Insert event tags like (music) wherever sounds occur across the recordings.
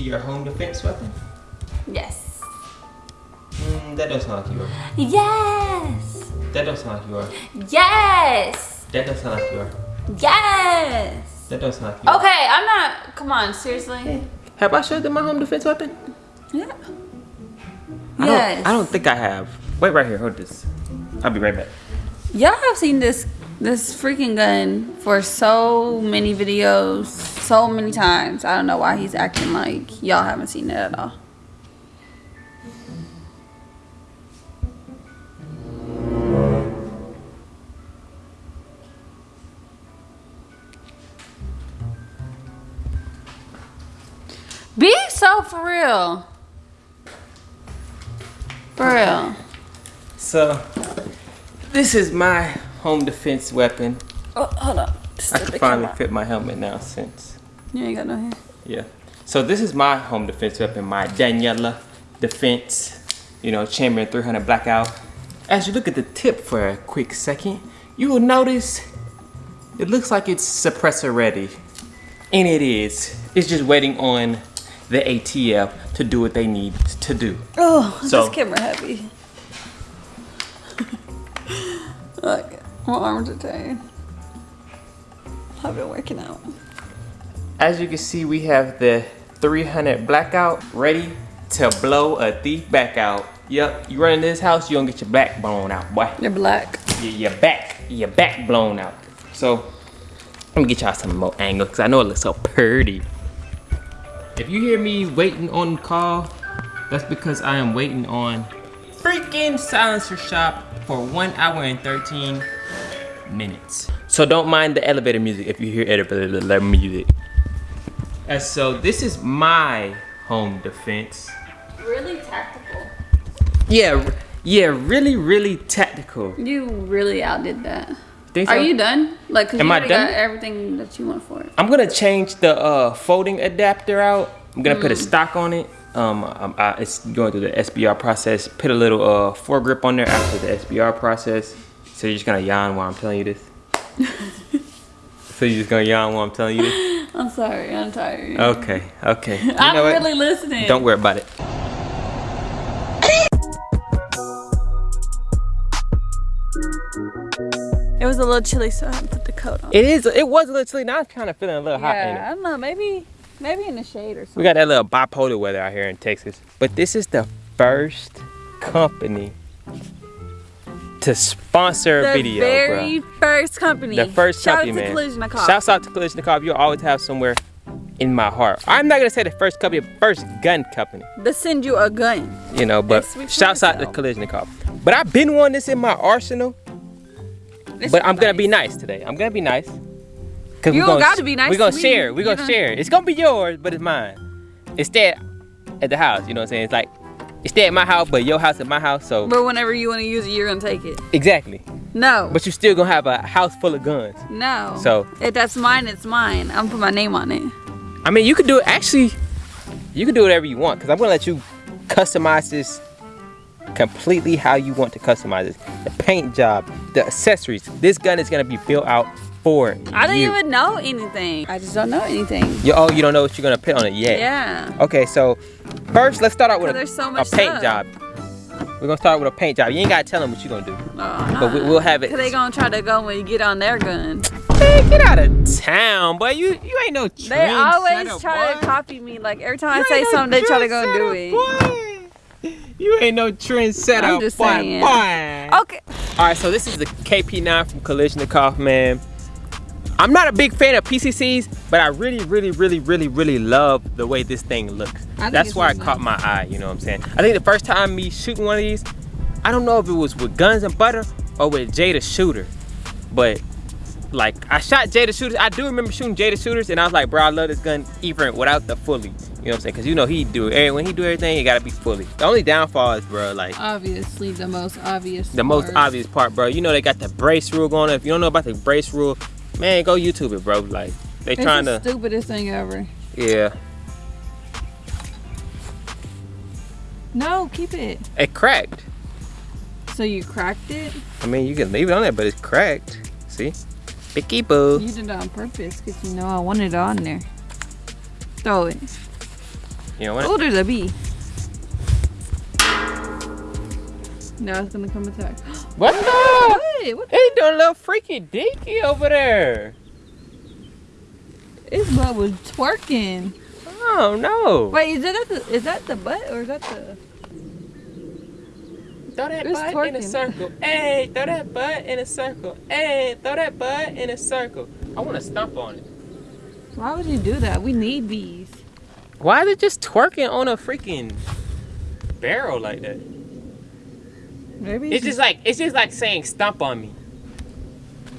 to your home defense weapon? Yes. Mm, that doesn't sound like you are. Yes. That doesn't sound like you are. Yes. That doesn't sound like you are. Yes. That doesn't sound like you are. Okay, I'm not. Come on, seriously. Have I showed them my home defense weapon? Yeah. I Yes. don't, I don't think I have. Wait right here, hold this. I'll be right back. Y'all have seen this this freaking gun for so many videos, so many times. I don't know why he's acting like y'all haven't seen it at all. Be so for real. For real. So, this is my home defense weapon. Oh, hold on. I can finally fit my helmet now since, You ain't got no hair. yeah. So this is my home defense weapon, my Daniel Defense, you know, Chamber 300 Blackout. As you look at the tip for a quick second, you will notice it looks like it's suppressor ready. And it is. It's just waiting on the ATF to do what they need to do. Oh, So- this camera heavy. (laughs) like, my arms are tired. I've been working out. As you can see, we have the 300 blackout ready to blow a thief back out. Yep, you run in this house, you gonna get your back blown out, boy. You're black. Your, your back, your back blown out. So, let me get y'all some more angle, cause I know it looks so pretty. If you hear me waiting on call, that's because I am waiting on freaking silencer shop for one hour and 13 minutes. So don't mind the elevator music if you hear elevator music. And so this is my home defense. Really tactical. Yeah, yeah, really, really tactical. You really outdid that. Think Are you done? Like, cause Am you I done? got everything that you want for it. I'm gonna change the uh, folding adapter out. I'm gonna put a stock on it. Um, um I, it's going through the SBR process. Put a little uh foregrip on there after the SBR process. So you're just gonna yawn while I'm telling you this. (laughs) so you're just gonna yawn while I'm telling you this. (laughs) I'm sorry. I'm tired. Okay, okay. You I'm know what? really listening. Don't worry about it. It was a little chilly, so I had to put the coat on. It is. It was a little chilly. Now I'm kind of feeling a little hot. yeah, I don't know. Maybe, maybe in the shade or something. We got that little bipolar weather out here in Texas. But this is the first company to sponsor The a video, very bro. first company. The first Shout company, man. Kalashnikov. Shouts out to Kalashnikov. You'll always have somewhere in my heart. I'm not gonna say the first company, first gun company, to send you a gun. you know, but shouts out to. Kalashnikov. But I've been wanting this in my arsenal, This but I'm gonna be nice. nice today. I'm gonna be nice. Cause You we gonna, gotta be nice We're gonna share. We're gonna share. It's gonna be yours, but it's mine. Instead, at the house, you know what I'm saying? It's like, it's stay at my house, but your house at my house. So But whenever you want to use it, you're gonna take it. exactly. No. But you're still gonna have a house full of guns. no. So- if that's mine, it's mine. I'm gonna put my name on it. I mean, you could do it. Actually, you can do whatever you want because I'm gonna let you customize this completely how you want to customize it. The paint job, the accessories. This gun is gonna be built out for I don't you. even know anything. I just don't know anything. You, oh, you don't know what you're gonna put on it yet. Yeah. Okay, so first let's start out with a, so a paint stuff. job. We're gonna start with a paint job. You ain't gotta tell them what you're gonna do. Oh, But we- we'll have it- Cause they gonna try to go when you get on their gun. Man, get out of town, boy. You you ain't no They always try boy. to copy me. Like every time I say no something, they try to go do it. boy. You ain't no trendsetter, I'm just boy, saying. boy. Okay. All right, so this is the KP9 from Kalashnikov, man. I'm not a big fan of PCCs, but I really, really, really, really, really love the way this thing looks. That's why it caught my eye, you know what I'm saying? I think the first time me shooting one of these, I don't know if it was with guns and butter or with Jada Shooter, but like I shot Jada Shooters. I do remember shooting Jada Shooters, and I was like, bro, I love this gun even without the fully. You know what I'm saying? Cause you know he do it. When he do everything, it gotta be fully. The only downfall is, bro, like Obviously, the most obvious. the most obvious part, bro. You know they got the brace rule going on. If you don't know about the brace rule, man, go YouTube it, bro. Like They It's trying the to, stupidest thing ever. yeah. No, keep it. It cracked. So you cracked it? I mean, you can leave it on there, but it's cracked. See? Picky boo. You did it on purpose because you know I wanted it on there. Throw it. You know what? Oh, there's a bee. Now it's gonna come attack. (gasps) What the? What? What? They doing a little freaky deaky over there. His butt was twerking. Oh no. Wait, is that the is that the butt or is that the? Throw that It's butt in a circle. Hey, throw that butt in a circle. Hey, throw that butt in a circle. I want to stomp on it. Why would you do that? We need bees. Why is it just twerking on a freaking barrel like that? Maybe It's just like it's just like saying stomp on me.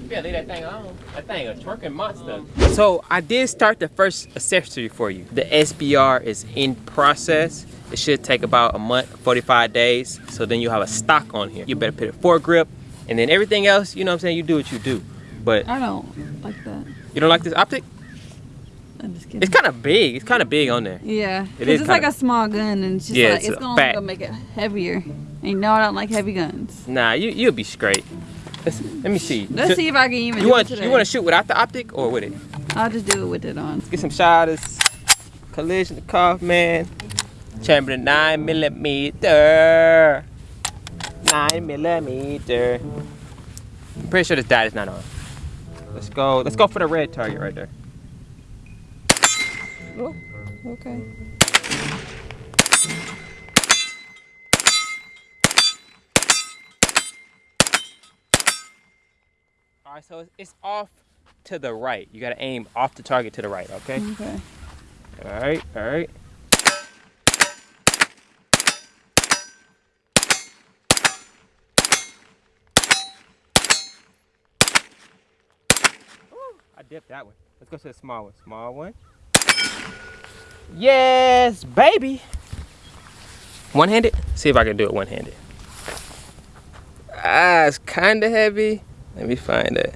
Yeah, leave that thing on. That thing a twerking monster. So I did start the first accessory for you. The SBR is in process. It should take about a month, 45 days. So then you have a stock on here. You better put a foregrip, and then everything else, you know what I'm saying? You do what you do. But I don't like that. you don't like this optic? I'm just kidding. It's kind of big. It's kind of big on there. yeah, It is it's like a small gun and it's just Yeah, like it's it's, a gonna, fat- gonna make it heavier. And you know I don't like heavy guns. Nah, you you'll be straight. Let's, let me see. Let's So- see if I can even You do want you want to shoot without the optic or with it? I'll just do it with it on. Let's Get some shotters. Collision Kaufman. Chamberlain 9 millimeter. 9 millimeter. I'm pretty sure this dot is not on. Let's go. Let's go for the red target right there. Oh, okay. Right, so it's, off to the right. You gotta aim off the target to the right. Okay. Okay. All right. All right. Ooh, I dipped that one. Let's go to the small one. Small one. Yes, baby. One-handed? See if I can do it one-handed. Ah, it's kind of heavy. Let me find it.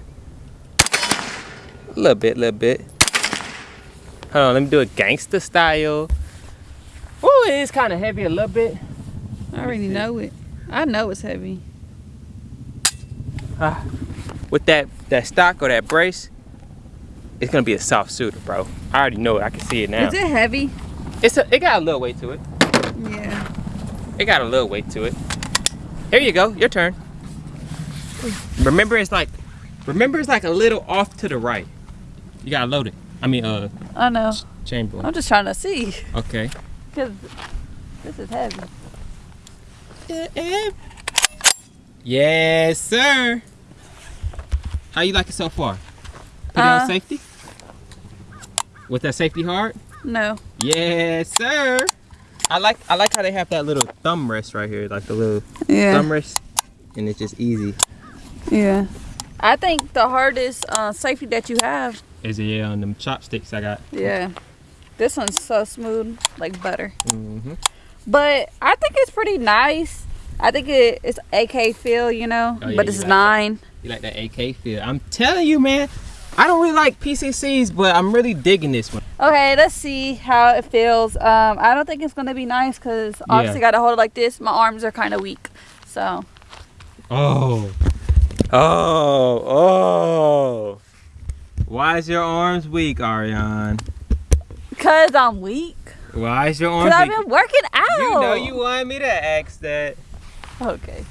A little bit, little bit. Hold on, let me do it gangster style. Oh, it is kind of heavy a little bit. I already know it. I know it's heavy. Ah, with that that stock or that brace, it's gonna be a soft shooter, bro. I already know it. I can see it now. Is it heavy? It's a, it got a little weight to it. Yeah. It got a little weight to it. Here you go. Your turn. Remember, it's like, remember, it's like a little off to the right. You gotta load it. I mean, uh, I know. chamber. I'm just trying to see Okay. because this is heavy. Yes, sir. How you like it so far? Put it Uh. on safety? With that safety hard? No. Yes, sir. I like I like how they have that little thumb rest right here, like the little Yeah. thumb rest, and it's just easy. Yeah. I think the hardest uh, safety that you have. Is it yeah on them chopsticks I got? Yeah. This one's so smooth, like butter. Mm-hmm. But I think it's pretty nice. I think it, it's AK feel, you know, Oh, yeah, but you it's like that. nine. You like that AK feel? I'm telling you, man. I don't really like PCCs, but I'm really digging this one. Okay, let's see how it feels. Um, I don't think it's gonna be nice because obviously gotta hold it like this. My arms are kind of weak, so Oh. Oh. Oh. Why is your arms weak, Ariane? cause I'm weak. Why is your arms weak? Cause I've been working out. You know you wanted me to ask that. Okay.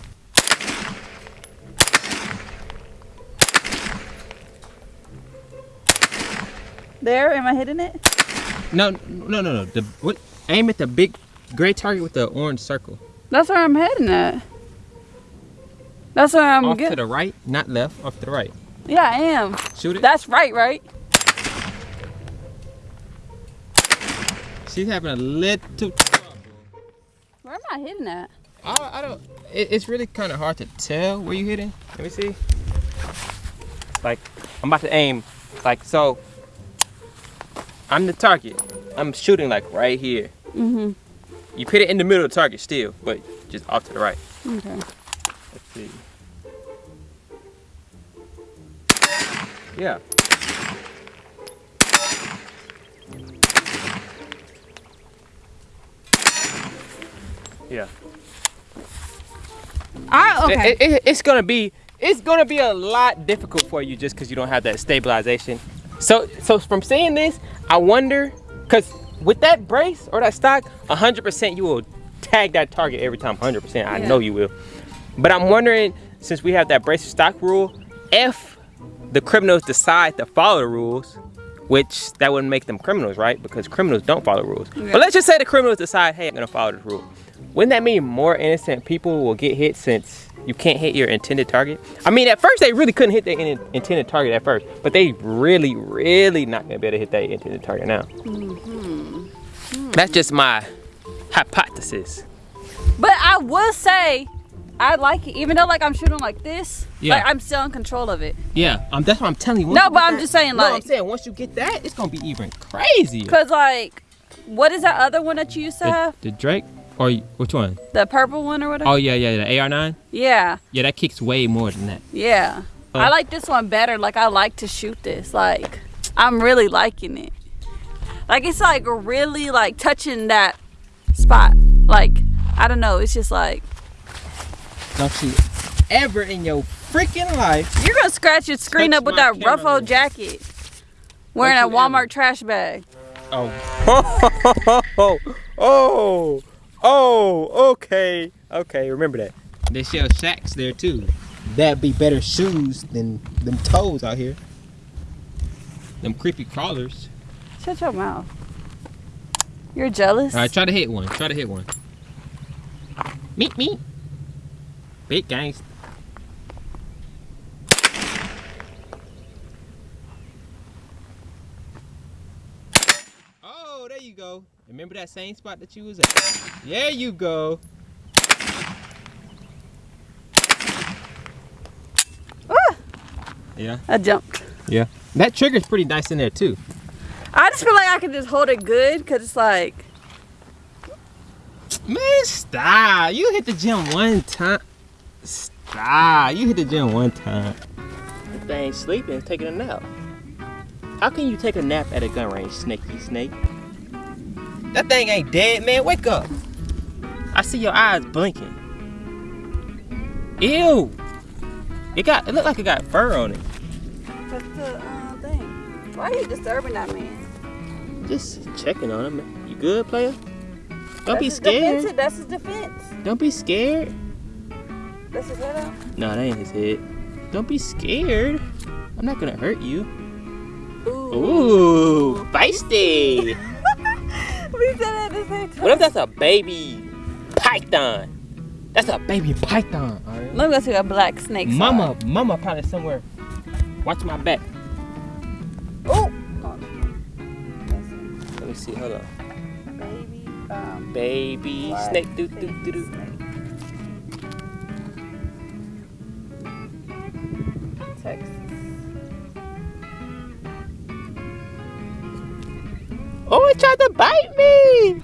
There, am I hitting it? No, no, no, no. The what? Aim at the big gray target with the orange circle. That's where I'm heading at. That's where I'm off to getting. the right, not left. Off to the right. Yeah, I am. Shoot it. That's right, right? She's having a little trouble. Where am I hitting at? I, I don't. It, it's really kind of hard to tell where you hitting. Let me see. Like I'm about to aim. Like so. I'm the target. I'm shooting like right here. Mm-hmm. You put it in the middle of the target still, but just off to the right. Okay. Let's see. Yeah. Yeah. I, okay. It, it, it's gonna be it's gonna be a lot difficult for you just because you don't have that stabilization. So so from saying this, I wonder because with that brace or that stock, 100% you will tag that target every time. 100%, I yeah. know you will. But I'm wondering since we have that brace stock rule, if the criminals decide to follow the rules. Which that wouldn't make them criminals, right? Because criminals don't follow rules. Yeah. But let's just say the criminals decide, hey, I'm gonna follow this rule. Wouldn't that mean more innocent people will get hit since you can't hit your intended target? I mean, at first they really couldn't hit their in- intended target at first, but they really, really not gonna be able to hit that intended target now. Mm-hmm. That's just my hypothesis. But I will say, I like it. Even though like I'm shooting like this, Yeah. like I'm still in control of it. Yeah, um, that's what I'm telling you. No, but I'm just saying no, I'm saying once you get that, it's gonna be even crazy. cause like, what is that other one that you used to The, have? the Drake or which one? The purple one or whatever. Oh yeah, yeah, the AR9. Yeah, Yeah, that kicks way more than that. yeah. Uh. I like this one better. Like I like to shoot this. Like I'm really liking it. Like it's like really like touching that spot. Like I don't know. It's just like Don't you ever in your freaking life you're gonna scratch your screen up with that rough camera. old jacket. Wearing a Walmart ever. trash bag. Oh. oh, (laughs) oh, oh, okay, okay, remember that. They sell shacks there too. That'd be better shoes than them toes out here. Them creepy crawlers. Shut your mouth. You're jealous. All right, try to hit one. Try to hit one. Meet me. Big gangsta. Oh, there you go. Remember that same spot that you was at? There you go. Ah! Yeah. I jumped. Yeah. That trigger's pretty nice in there too. I just feel like I can just hold it good because it's like, Man, stop. You hit the gym one time. Stop. You hit the gym one time. This thing sleeping, it's taking a nap. How can you take a nap at a gun range, snaky snake? That thing ain't dead, man. Wake up. I see your eyes blinking. Ew. It got. It looked like it got fur on it. what's the uh, thing? Why are you disturbing that man? Just checking on him. You good, player? Don't That's be his scared. defense- That's his defense. Don't be scared. That's his head out. No, that ain't his head. Don't be scared. I'm not gonna hurt you. Ooh. Ooh, feisty. (laughs) we said it at the same time. what if that's a baby python? That's a baby python. Let me go see a black snake. Mama, mama probably somewhere. Watch my back. Oh. Let me see. Hold on. Baby. Um, Baby snake. Do, do, do, do. It tried to bite me.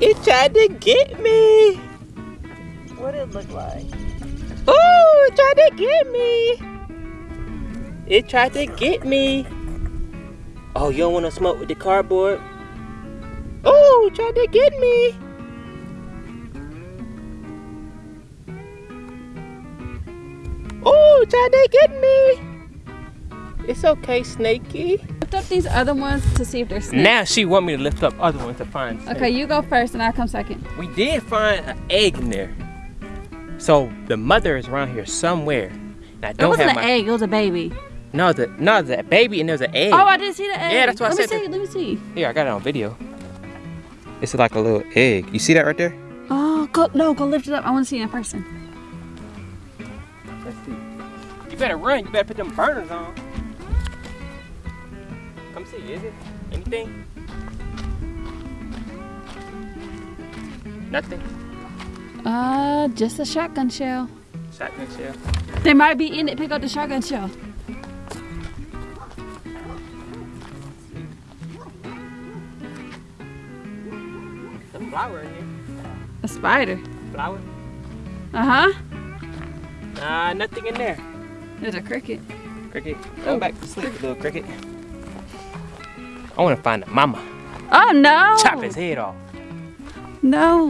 It tried to get me. What did it look like? Oh, it tried to get me. It tried to get me. Oh, you don't want to smoke with the cardboard? Oh, it tried to get me. Oh, it tried to get me. It's okay, Snakey. Lift up these other ones to see if they're snakes. Now she want me to lift up other ones to find. snake. Okay, you go first and I'll come second. We did find an egg in there. So the mother is around here somewhere. And I don't wasn't have an my egg, it was a baby. no the no the baby and there's an egg. Oh, I didn't see the egg. Yeah, that's what I said. let me see, let me see. Here, I got it on video. It's like a little egg. You see that right there? Oh, go, no, go lift it up. I want to see it in person. Let's see. You better run. You better put them burners on. Come see. Is it anything? Nothing. Uh, just a shotgun shell. Shotgun shell. They might be in it. Pick up the shotgun shell. Some flower in here. A spider. Flower. Uh huh. Nah, nothing in there. There's a cricket. Cricket, go back to sleep, little cricket. I want to find a mama. Oh no! Chop his head off. No.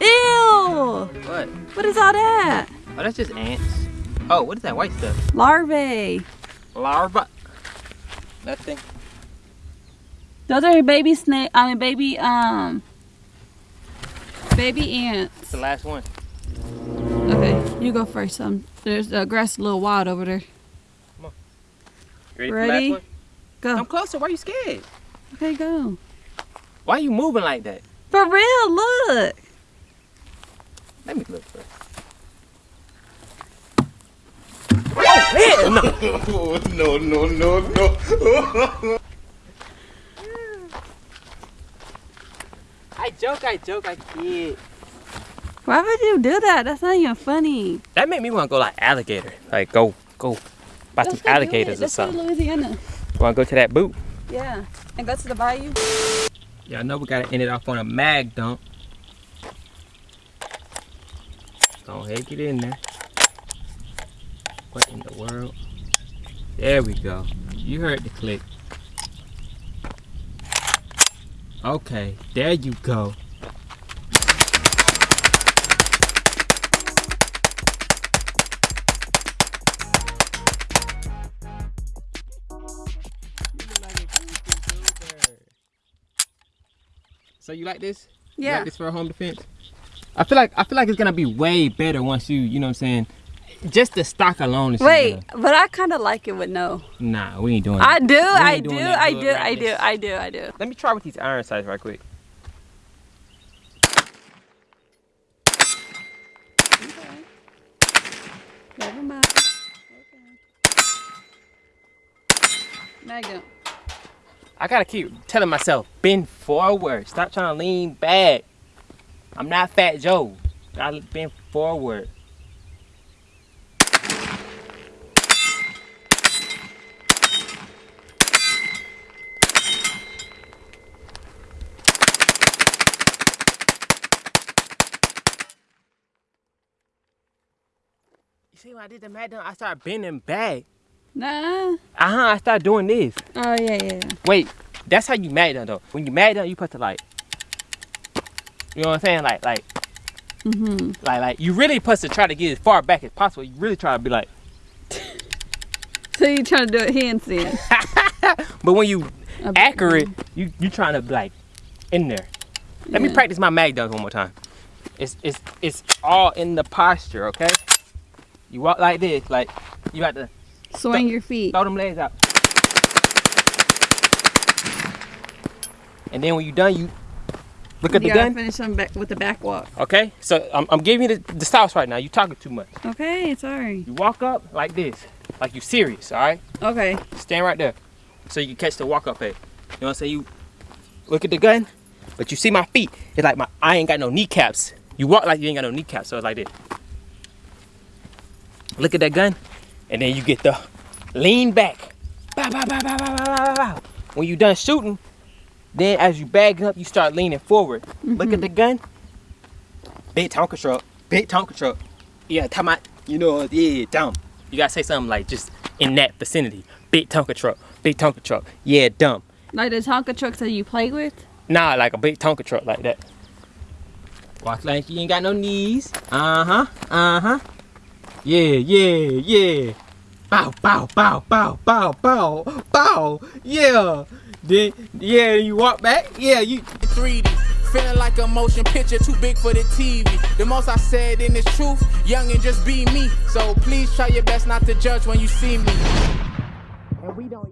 Ew! What? What is all that? Oh, that's just ants. Oh, what is that white stuff? Larvae. Larva. Nothing. Those are baby snake. I mean, baby um. Baby ants. That's the last one. Okay, you go first. Um, there's uh, grass a little wild over there. You ready, Ready? for the last one? Go. Come closer. Why are you scared? Okay, go. Why are you moving like that? For real, look. Let me look first. Oh, man, (laughs) no. no, no, no, no. I joke, I joke, I kid. Why would you do that? That's not even funny. That made me want to go like alligator. Like go, go, buy some Let's go alligators or Let's go to something. Louisiana. Want to go to that boot? Yeah, and go to the bayou. Yeah, I know we gotta end it off on a mag dump. Go ahead, get in there. What in the world? There we go. You heard the click. Okay, there you go. So you like this? You Yeah. like this for a home defense? I feel like I feel like it's gonna be way better once you, you know what I'm saying? Just the stock alone is just Wait, gonna- but I kind of like it with no. Nah, we ain't doing I that. do, I do, I good do, I do, this. I do, I do. Let me try with these iron sights right quick. Never mind. Magnum. I gotta keep telling myself, bend forward. Stop trying to lean back. I'm not Fat Joe. Gotta bend forward. See when I did the mat down, I started bending back. Nah. Uh-huh, I started doing this. Oh yeah, yeah. Wait, that's how you mad down though. When you mad down, you put the, like, you know what I'm saying? Like, like, Mhm. like, like, you really supposed to try to get as far back as possible. You really try to be like, (laughs) So you trying to do it handstand? (laughs) but when you A- accurate, you you trying to be like in there. Let me practice my mag dump one more time. It's it's it's all in the posture, okay? You walk like this, like you got to Swing your feet. throw them legs out. And then when you're done, you look at You the gun. finish them back with the back walk. Okay, so I'm, I'm giving you the, the stops right now. You talking too much. Okay, sorry. You walk up like this, like you're serious, all right? Okay. Stand right there, so you can catch the walk up at. You know what I'm saying? You look at the gun, but you see my feet. It's like my I ain't got no kneecaps. You walk like you ain't got no kneecaps, so it's like this. Look at that gun, and then you get the lean back. Bow, bow, bow. When you done shooting, then as you bag up, you start leaning forward. Look at the gun. Big Tonka truck. Big Tonka truck. Yeah, time out. You know, yeah, dumb. You gotta say something like just in that vicinity. Big Tonka truck. Big Tonka truck. Yeah, dumb. Like the Tonka trucks that you play with? Nah, like a big Tonka truck like that. Walk like you ain't got no knees. Uh-huh. Uh huh. Huh. Yeah, yeah, yeah. Bow, bow, bow, bow, bow, bow, bow. Yeah. Then, yeah, you walk back. Yeah, you. 3D. Feeling like a motion picture too big for the TV. The most I said in this truth, young and just be me. So please try your best not to judge when you see me. And we don't